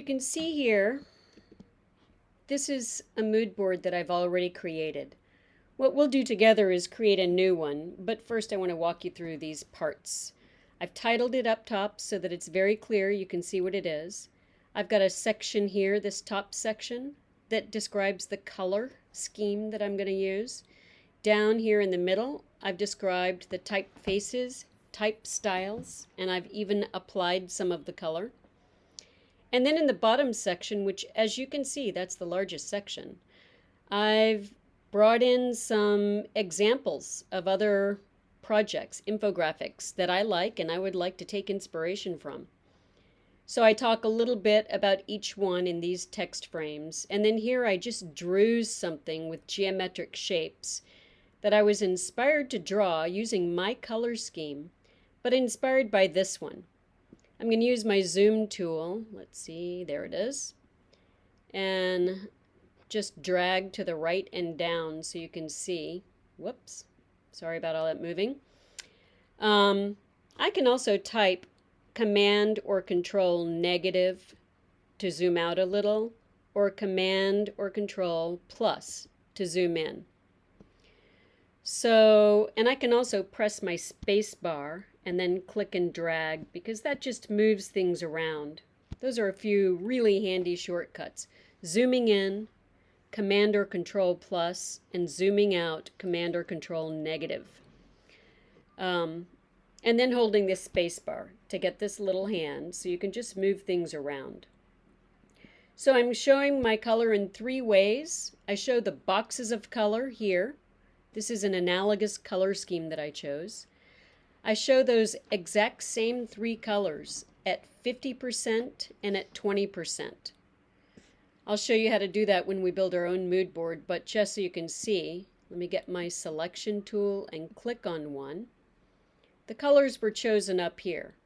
you can see here, this is a mood board that I've already created. What we'll do together is create a new one, but first I want to walk you through these parts. I've titled it up top so that it's very clear you can see what it is. I've got a section here, this top section, that describes the color scheme that I'm going to use. Down here in the middle, I've described the typefaces, type styles, and I've even applied some of the color. And then in the bottom section, which as you can see, that's the largest section, I've brought in some examples of other projects, infographics that I like and I would like to take inspiration from. So I talk a little bit about each one in these text frames, and then here I just drew something with geometric shapes that I was inspired to draw using my color scheme, but inspired by this one. I'm going to use my zoom tool. Let's see, there it is. And just drag to the right and down so you can see. Whoops, sorry about all that moving. Um, I can also type Command or Control negative to zoom out a little, or Command or Control plus to zoom in. So, and I can also press my space bar and then click and drag because that just moves things around. Those are a few really handy shortcuts. Zooming in, Command or Control plus, and zooming out, Command or Control negative. Um, and then holding this space bar to get this little hand so you can just move things around. So I'm showing my color in three ways. I show the boxes of color here. This is an analogous color scheme that I chose. I show those exact same three colors at 50% and at 20%. I'll show you how to do that when we build our own mood board, but just so you can see, let me get my selection tool and click on one. The colors were chosen up here.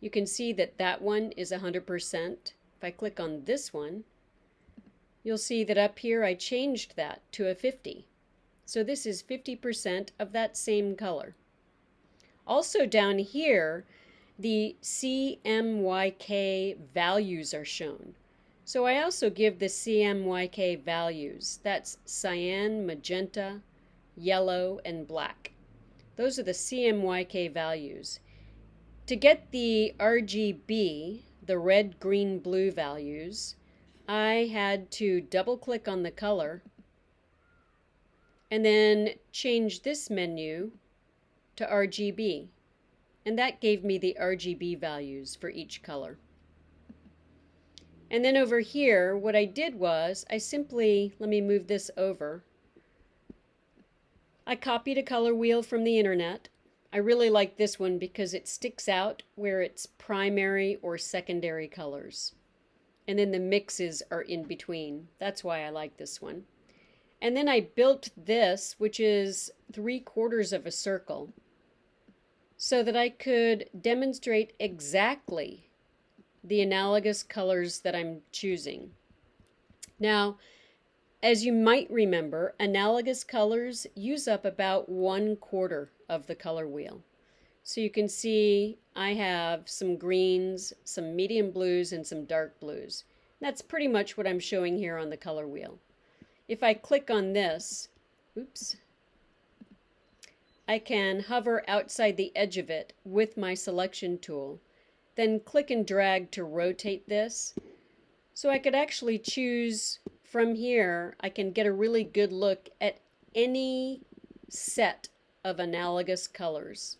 You can see that that one is 100%. If I click on this one, you'll see that up here I changed that to a 50. So this is 50% of that same color. Also down here, the CMYK values are shown. So I also give the CMYK values. That's cyan, magenta, yellow, and black. Those are the CMYK values. To get the RGB, the red, green, blue values, I had to double click on the color and then change this menu to RGB. And that gave me the RGB values for each color. And then over here, what I did was I simply, let me move this over. I copied a color wheel from the internet. I really like this one because it sticks out where it's primary or secondary colors. And then the mixes are in between. That's why I like this one. And then I built this, which is three quarters of a circle so that I could demonstrate exactly the analogous colors that I'm choosing. Now, as you might remember, analogous colors use up about one quarter of the color wheel. So you can see I have some greens, some medium blues, and some dark blues. That's pretty much what I'm showing here on the color wheel. If I click on this, oops, I can hover outside the edge of it with my selection tool, then click and drag to rotate this. So I could actually choose from here, I can get a really good look at any set of analogous colors.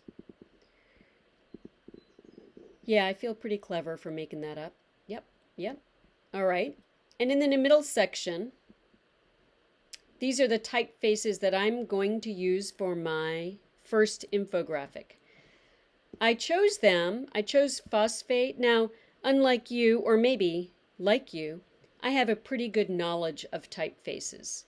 Yeah, I feel pretty clever for making that up. Yep, yep. All right. And in the middle section, these are the typefaces that I'm going to use for my first infographic. I chose them. I chose phosphate. Now, unlike you, or maybe like you, I have a pretty good knowledge of typefaces.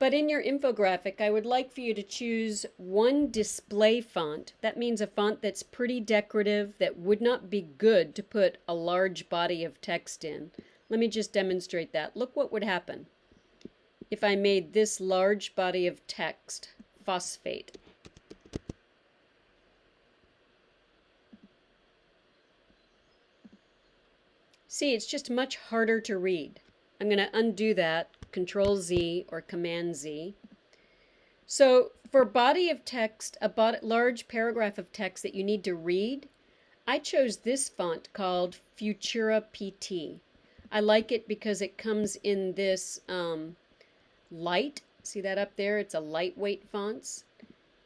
But in your infographic, I would like for you to choose one display font. That means a font that's pretty decorative, that would not be good to put a large body of text in. Let me just demonstrate that. Look what would happen if I made this large body of text phosphate. See, it's just much harder to read. I'm going to undo that, Control Z or Command Z. So for body of text, a large paragraph of text that you need to read, I chose this font called Futura PT. I like it because it comes in this um, light. See that up there? It's a lightweight fonts.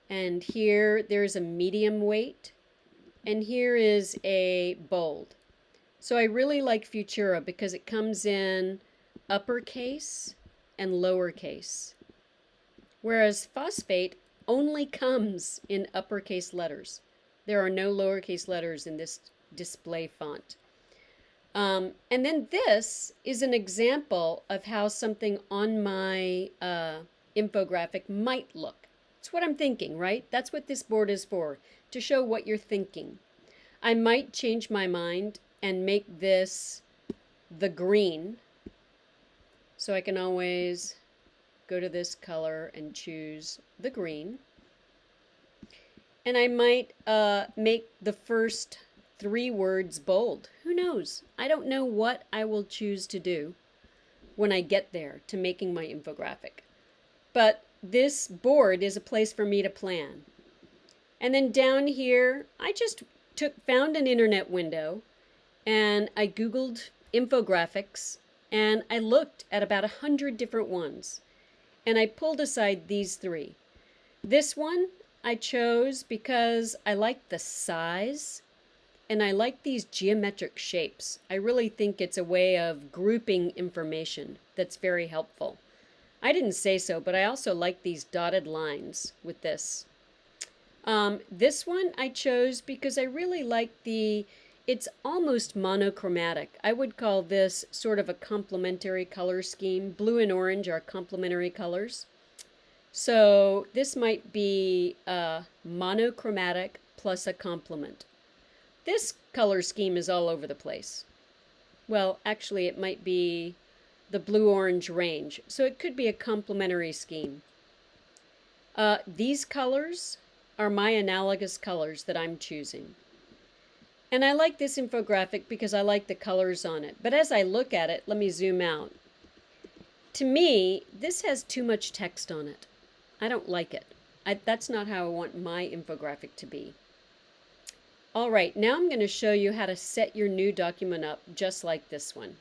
And here there's a medium weight. And here is a bold. So I really like Futura because it comes in uppercase and lowercase. Whereas phosphate only comes in uppercase letters. There are no lowercase letters in this display font. Um, and then this is an example of how something on my uh, infographic might look. It's what I'm thinking, right? That's what this board is for, to show what you're thinking. I might change my mind and make this the green. So I can always go to this color and choose the green. And I might uh, make the first three words bold. Who knows? I don't know what I will choose to do when I get there to making my infographic. But this board is a place for me to plan. And then down here, I just took found an internet window and I googled infographics and I looked at about a hundred different ones and I pulled aside these three. This one I chose because I liked the size and I like these geometric shapes. I really think it's a way of grouping information that's very helpful. I didn't say so, but I also like these dotted lines with this. Um, this one I chose because I really like the, it's almost monochromatic. I would call this sort of a complementary color scheme. Blue and orange are complementary colors. So this might be a monochromatic plus a complement. This color scheme is all over the place. Well, actually, it might be the blue-orange range, so it could be a complementary scheme. Uh, these colors are my analogous colors that I'm choosing. And I like this infographic because I like the colors on it. But as I look at it, let me zoom out. To me, this has too much text on it. I don't like it. I, that's not how I want my infographic to be. All right, now I'm going to show you how to set your new document up just like this one.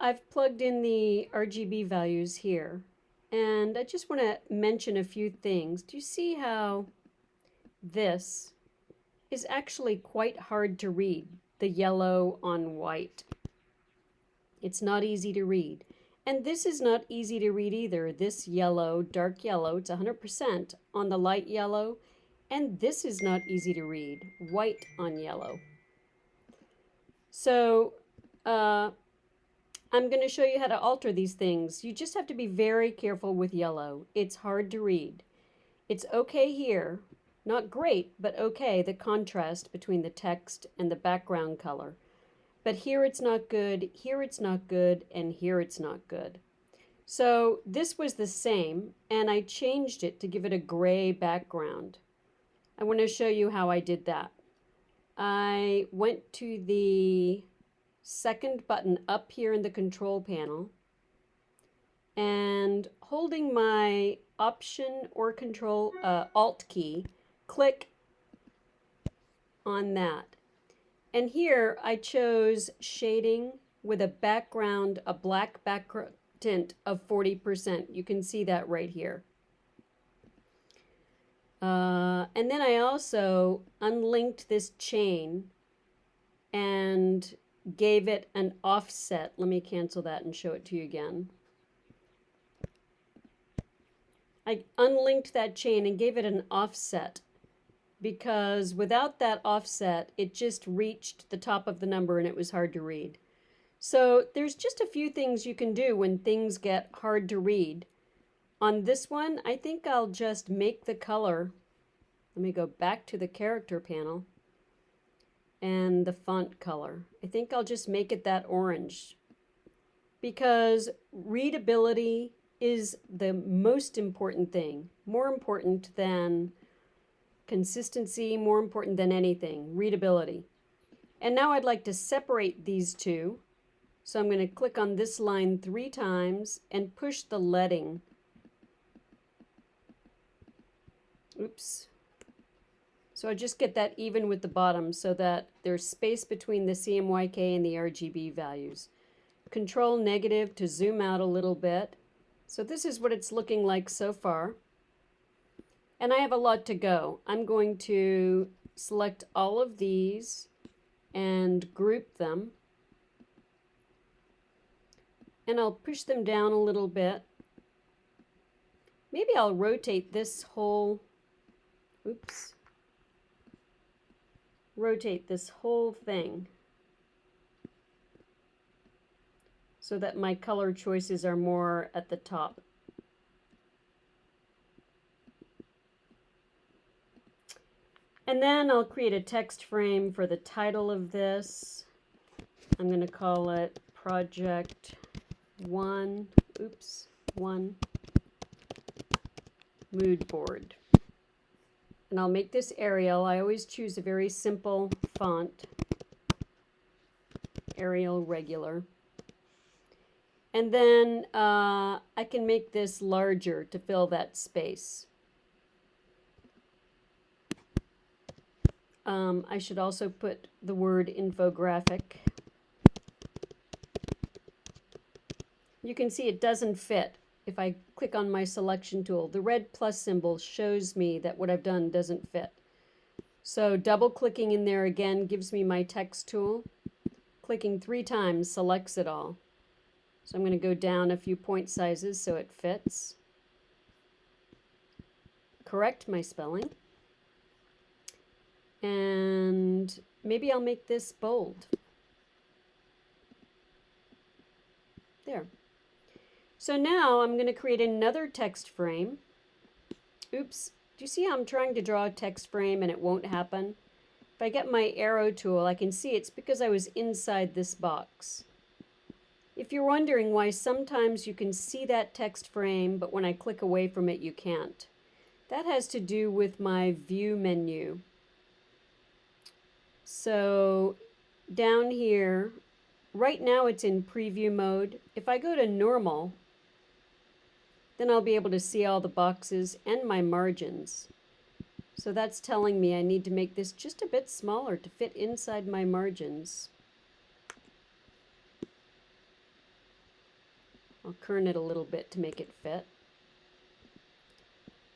I've plugged in the RGB values here and I just want to mention a few things. Do you see how this is actually quite hard to read, the yellow on white? It's not easy to read. And this is not easy to read either. This yellow, dark yellow, it's 100% on the light yellow. And this is not easy to read, white on yellow. So uh, I'm going to show you how to alter these things. You just have to be very careful with yellow. It's hard to read. It's okay here, not great, but okay, the contrast between the text and the background color. But here it's not good, here it's not good, and here it's not good. So this was the same, and I changed it to give it a gray background. I want to show you how I did that. I went to the second button up here in the control panel and holding my option or control uh, alt key, click on that. And here I chose shading with a background, a black background tint of 40%. You can see that right here. Uh, and then I also unlinked this chain and gave it an offset. Let me cancel that and show it to you again. I unlinked that chain and gave it an offset because without that offset, it just reached the top of the number and it was hard to read. So there's just a few things you can do when things get hard to read. On this one, I think I'll just make the color. Let me go back to the character panel and the font color. I think I'll just make it that orange because readability is the most important thing, more important than consistency, more important than anything, readability. And now I'd like to separate these two. So I'm going to click on this line three times and push the leading. Oops. So I just get that even with the bottom so that there's space between the CMYK and the RGB values. Control negative to zoom out a little bit. So this is what it's looking like so far. And I have a lot to go. I'm going to select all of these and group them. And I'll push them down a little bit. Maybe I'll rotate this whole, oops, rotate this whole thing so that my color choices are more at the top. And then I'll create a text frame for the title of this. I'm going to call it Project 1, oops, 1 Mood Board and I'll make this Arial. I always choose a very simple font, Arial regular. And then uh, I can make this larger to fill that space. Um, I should also put the word infographic. You can see it doesn't fit if I click on my selection tool, the red plus symbol shows me that what I've done doesn't fit. So double clicking in there again gives me my text tool. Clicking three times selects it all. So I'm going to go down a few point sizes so it fits. Correct my spelling. And maybe I'll make this bold. There. So now I'm going to create another text frame. Oops. Do you see how I'm trying to draw a text frame and it won't happen? If I get my arrow tool, I can see it's because I was inside this box. If you're wondering why sometimes you can see that text frame, but when I click away from it, you can't. That has to do with my view menu. So down here, right now it's in preview mode. If I go to normal, then I'll be able to see all the boxes and my margins. So that's telling me I need to make this just a bit smaller to fit inside my margins. I'll kern it a little bit to make it fit.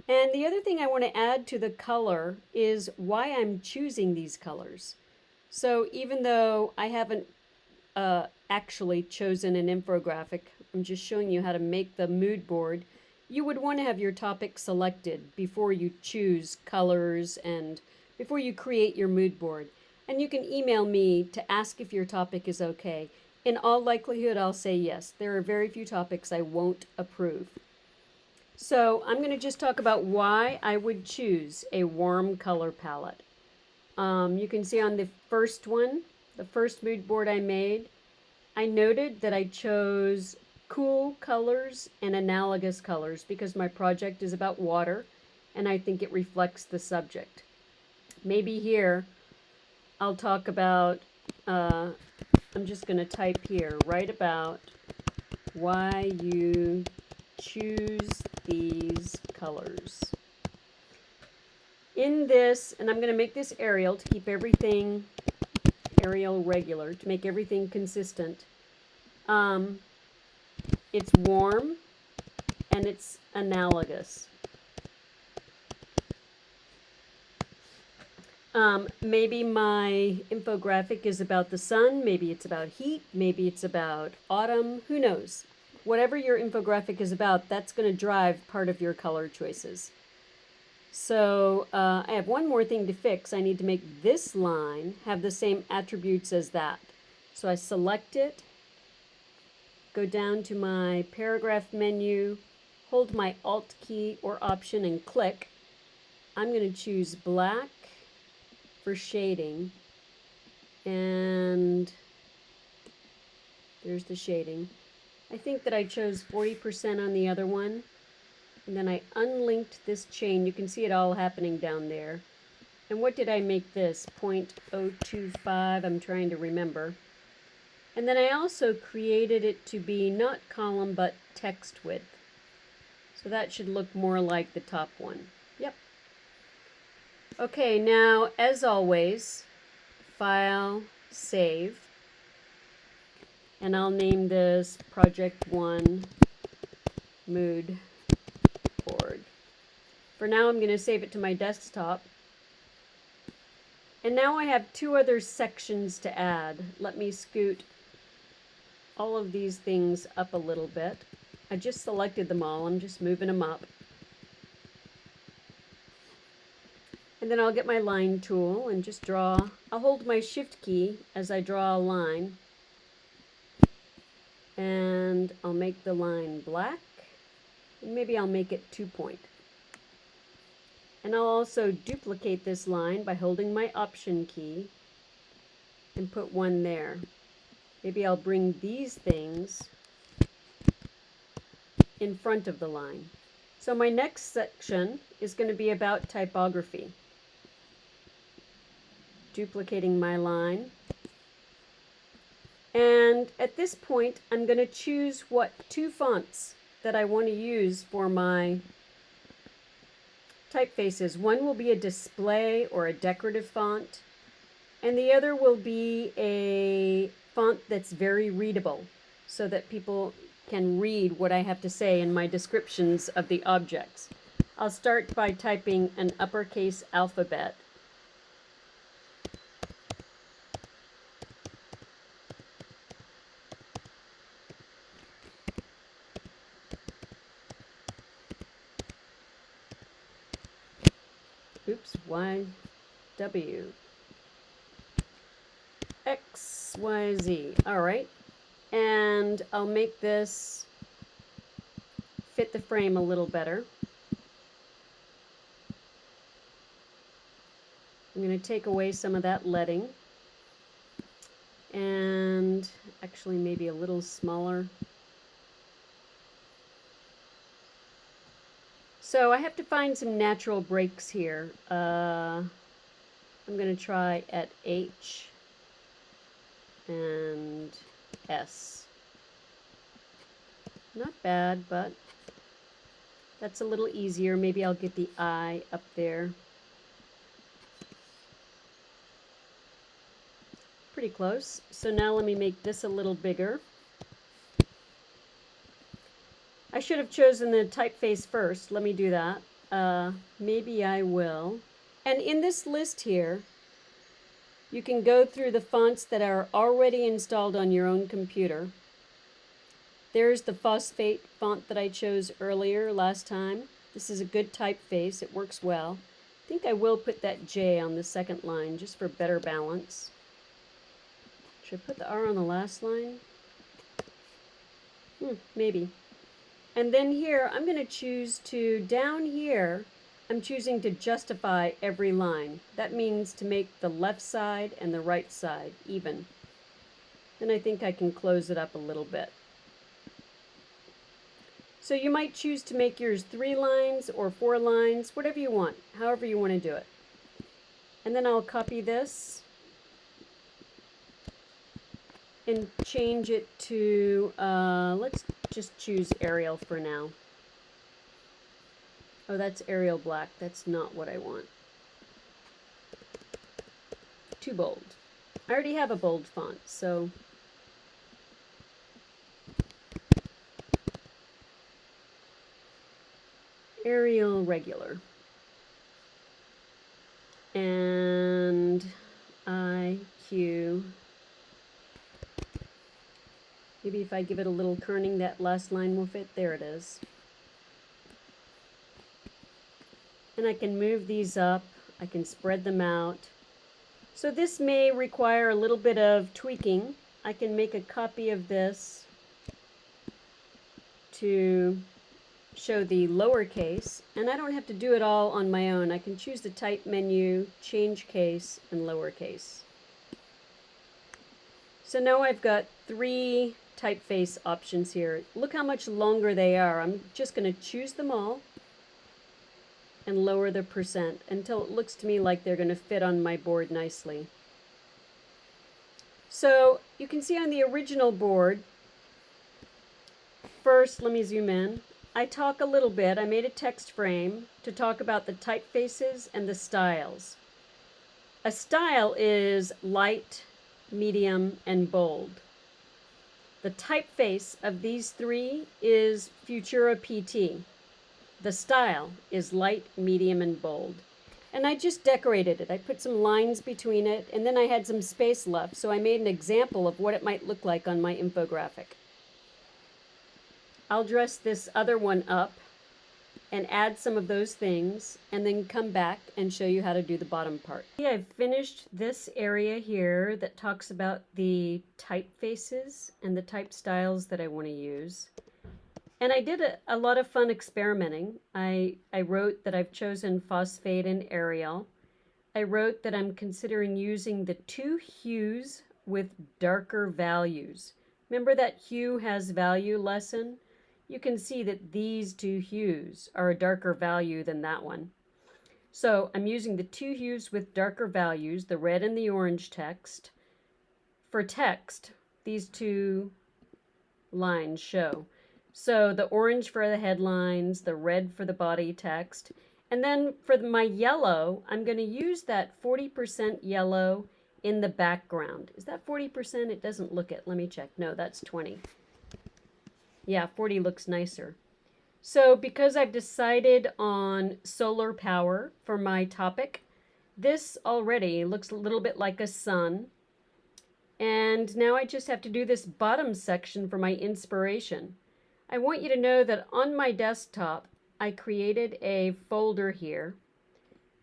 And the other thing I want to add to the color is why I'm choosing these colors. So even though I haven't uh, actually chosen an infographic, I'm just showing you how to make the mood board. You would want to have your topic selected before you choose colors and before you create your mood board. And you can email me to ask if your topic is okay. In all likelihood, I'll say yes. There are very few topics I won't approve. So I'm going to just talk about why I would choose a warm color palette. Um, you can see on the first one, the first mood board I made, I noted that I chose cool colors and analogous colors because my project is about water and I think it reflects the subject. Maybe here I'll talk about, uh, I'm just going to type here, write about why you choose these colors. In this, and I'm going to make this Arial to keep everything Arial regular, to make everything consistent. Um, it's warm and it's analogous. Um, maybe my infographic is about the sun, maybe it's about heat, maybe it's about autumn, who knows? whatever your infographic is about, that's going to drive part of your color choices. So uh, I have one more thing to fix. I need to make this line have the same attributes as that. So I select it, go down to my paragraph menu, hold my Alt key or Option and click. I'm going to choose black for shading and there's the shading. I think that I chose 40% on the other one. And then I unlinked this chain. You can see it all happening down there. And what did I make this? 0.025, I'm trying to remember. And then I also created it to be not column, but text width. So that should look more like the top one. Yep. Okay, now, as always, File, Save and I'll name this Project 1 Mood Board. For now, I'm going to save it to my desktop. And now I have two other sections to add. Let me scoot all of these things up a little bit. I just selected them all. I'm just moving them up. And then I'll get my line tool and just draw. I'll hold my shift key as I draw a line and I'll make the line black maybe I'll make it two point and I'll also duplicate this line by holding my option key and put one there maybe I'll bring these things in front of the line. So my next section is going to be about typography. Duplicating my line. And at this point, I'm going to choose what two fonts that I want to use for my typefaces. One will be a display or a decorative font, and the other will be a font that's very readable so that people can read what I have to say in my descriptions of the objects. I'll start by typing an uppercase alphabet oops, Y, W, X, Y, Z. All right. And I'll make this fit the frame a little better. I'm going to take away some of that leading and actually maybe a little smaller So I have to find some natural breaks here. Uh, I'm going to try at H and S. Not bad, but that's a little easier. Maybe I'll get the I up there. Pretty close. So now let me make this a little bigger. I should have chosen the typeface first. Let me do that. Uh, maybe I will. And in this list here, you can go through the fonts that are already installed on your own computer. There's the phosphate font that I chose earlier last time. This is a good typeface. It works well. I think I will put that J on the second line just for better balance. Should I put the R on the last line? Hmm, maybe. And then here, I'm going to choose to, down here, I'm choosing to justify every line. That means to make the left side and the right side even. Then I think I can close it up a little bit. So you might choose to make yours three lines or four lines, whatever you want, however you want to do it. And then I'll copy this and change it to, uh, let's just choose Arial for now. Oh, that's Arial Black. That's not what I want. Too bold. I already have a bold font, so Arial regular. And IQ. Maybe if I give it a little kerning, that last line will fit. There it is. And I can move these up. I can spread them out. So this may require a little bit of tweaking. I can make a copy of this to show the lowercase, and I don't have to do it all on my own. I can choose the type menu, change case, and lowercase. So now I've got three typeface options here. Look how much longer they are. I'm just going to choose them all and lower the percent until it looks to me like they're going to fit on my board nicely. So you can see on the original board, first let me zoom in, I talk a little bit, I made a text frame to talk about the typefaces and the styles. A style is light, medium, and bold. The typeface of these three is Futura PT. The style is light, medium, and bold. And I just decorated it. I put some lines between it, and then I had some space left, so I made an example of what it might look like on my infographic. I'll dress this other one up and add some of those things and then come back and show you how to do the bottom part. I've finished this area here that talks about the typefaces and the type styles that I want to use. And I did a, a lot of fun experimenting. I, I wrote that I've chosen phosphate and Arial. I wrote that I'm considering using the two hues with darker values. Remember that hue has value lesson? you can see that these two hues are a darker value than that one. So I'm using the two hues with darker values, the red and the orange text. For text, these two lines show. So the orange for the headlines, the red for the body text. And then for my yellow, I'm going to use that 40% yellow in the background. Is that 40%? It doesn't look it. Let me check. No, that's 20. Yeah, 40 looks nicer. So because I've decided on solar power for my topic, this already looks a little bit like a sun. And now I just have to do this bottom section for my inspiration. I want you to know that on my desktop, I created a folder here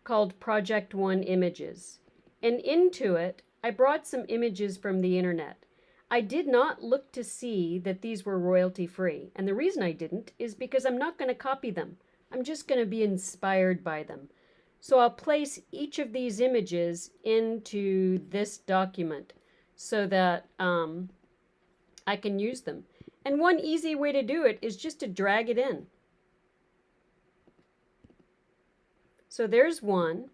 called Project One Images. And into it, I brought some images from the internet. I did not look to see that these were royalty free. And the reason I didn't is because I'm not going to copy them. I'm just going to be inspired by them. So I'll place each of these images into this document so that um, I can use them. And one easy way to do it is just to drag it in. So there's one.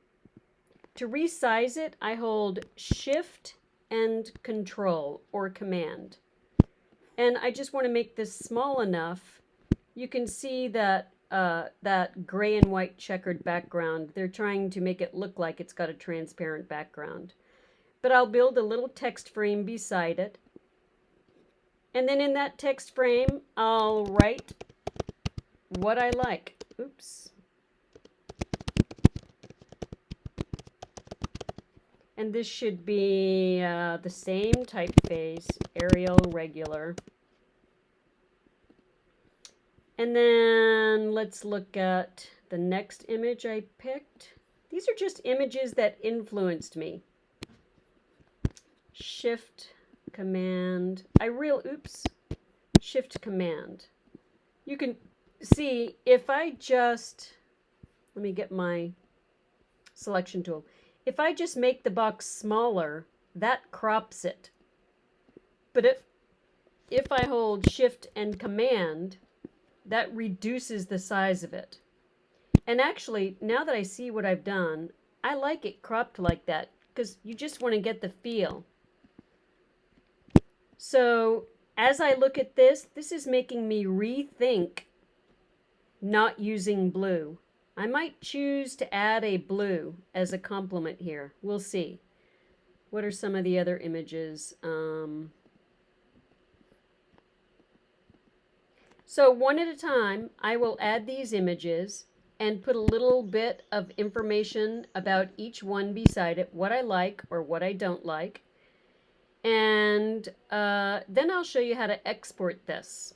To resize it, I hold Shift and control or command. And I just want to make this small enough. You can see that uh, that gray and white checkered background. They're trying to make it look like it's got a transparent background. But I'll build a little text frame beside it. And then in that text frame, I'll write what I like. Oops. And this should be uh, the same typeface, Arial regular. And then let's look at the next image I picked. These are just images that influenced me. Shift, Command, I real, oops, Shift, Command. You can see if I just, let me get my selection tool. If I just make the box smaller, that crops it. But if, if I hold Shift and Command, that reduces the size of it. And actually, now that I see what I've done, I like it cropped like that because you just want to get the feel. So as I look at this, this is making me rethink not using blue. I might choose to add a blue as a complement here. We'll see. What are some of the other images? Um, so one at a time, I will add these images and put a little bit of information about each one beside it, what I like or what I don't like. And uh, then I'll show you how to export this.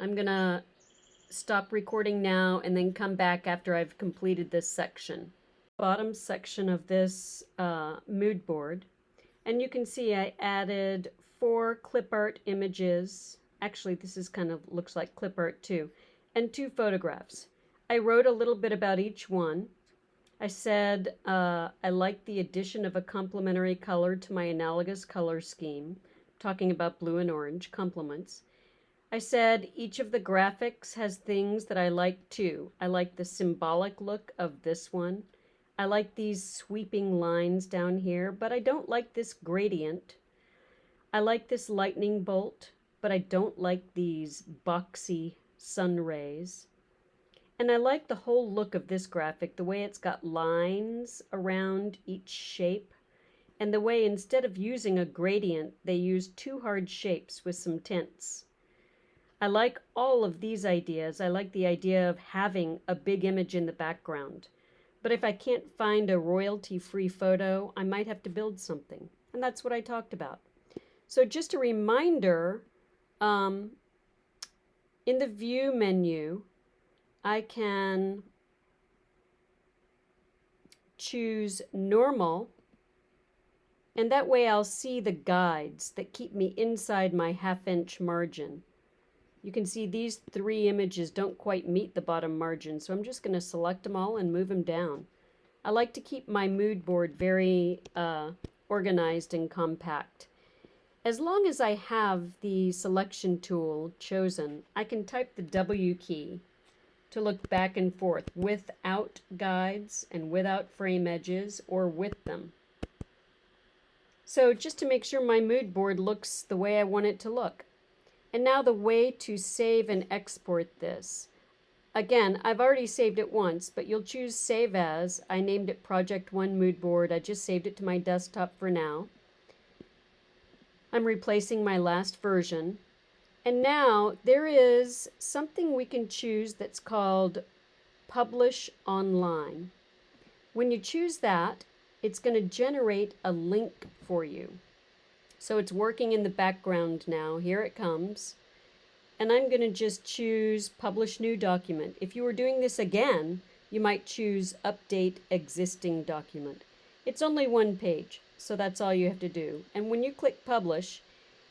I'm to stop recording now and then come back after I've completed this section. Bottom section of this uh, mood board. And you can see I added four clip art images. Actually, this is kind of looks like clip art too. And two photographs. I wrote a little bit about each one. I said uh, I like the addition of a complementary color to my analogous color scheme, talking about blue and orange, complements. I said each of the graphics has things that I like too. I like the symbolic look of this one. I like these sweeping lines down here, but I don't like this gradient. I like this lightning bolt, but I don't like these boxy sun rays. And I like the whole look of this graphic, the way it's got lines around each shape, and the way instead of using a gradient, they use two hard shapes with some tints. I like all of these ideas. I like the idea of having a big image in the background. But if I can't find a royalty-free photo, I might have to build something. And that's what I talked about. So just a reminder, um, in the View menu, I can choose Normal, and that way I'll see the guides that keep me inside my half-inch margin. You can see these three images don't quite meet the bottom margin, so I'm just going to select them all and move them down. I like to keep my mood board very uh, organized and compact. As long as I have the selection tool chosen, I can type the W key to look back and forth without guides and without frame edges or with them. So just to make sure my mood board looks the way I want it to look. And now the way to save and export this. Again, I've already saved it once, but you'll choose Save As. I named it Project 1 Mood Board. I just saved it to my desktop for now. I'm replacing my last version. And now there is something we can choose that's called Publish Online. When you choose that, it's going to generate a link for you. So it's working in the background now. Here it comes. And I'm going to just choose Publish New Document. If you were doing this again, you might choose Update Existing Document. It's only one page, so that's all you have to do. And when you click Publish,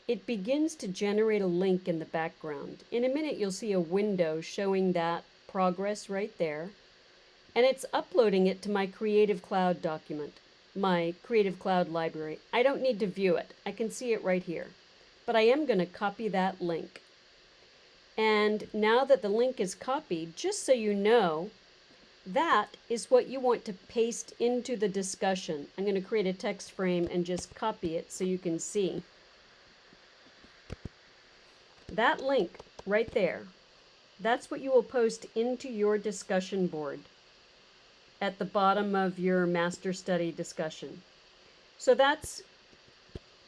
it begins to generate a link in the background. In a minute, you'll see a window showing that progress right there. And it's uploading it to my Creative Cloud document my Creative Cloud library. I don't need to view it. I can see it right here. But I am going to copy that link. And now that the link is copied, just so you know, that is what you want to paste into the discussion. I'm going to create a text frame and just copy it so you can see. That link right there, that's what you will post into your discussion board at the bottom of your master study discussion. So that's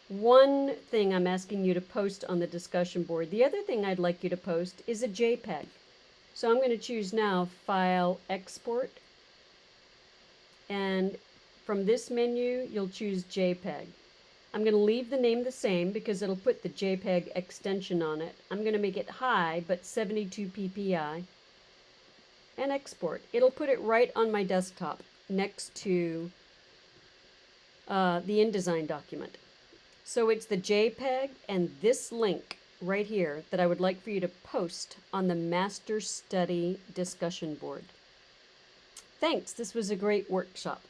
one thing I'm asking you to post on the discussion board. The other thing I'd like you to post is a JPEG. So I'm going to choose now File Export. And from this menu, you'll choose JPEG. I'm going to leave the name the same because it'll put the JPEG extension on it. I'm going to make it high, but 72 ppi. And export. It'll put it right on my desktop next to uh, the InDesign document. So it's the JPEG and this link right here that I would like for you to post on the Master Study discussion board. Thanks, this was a great workshop.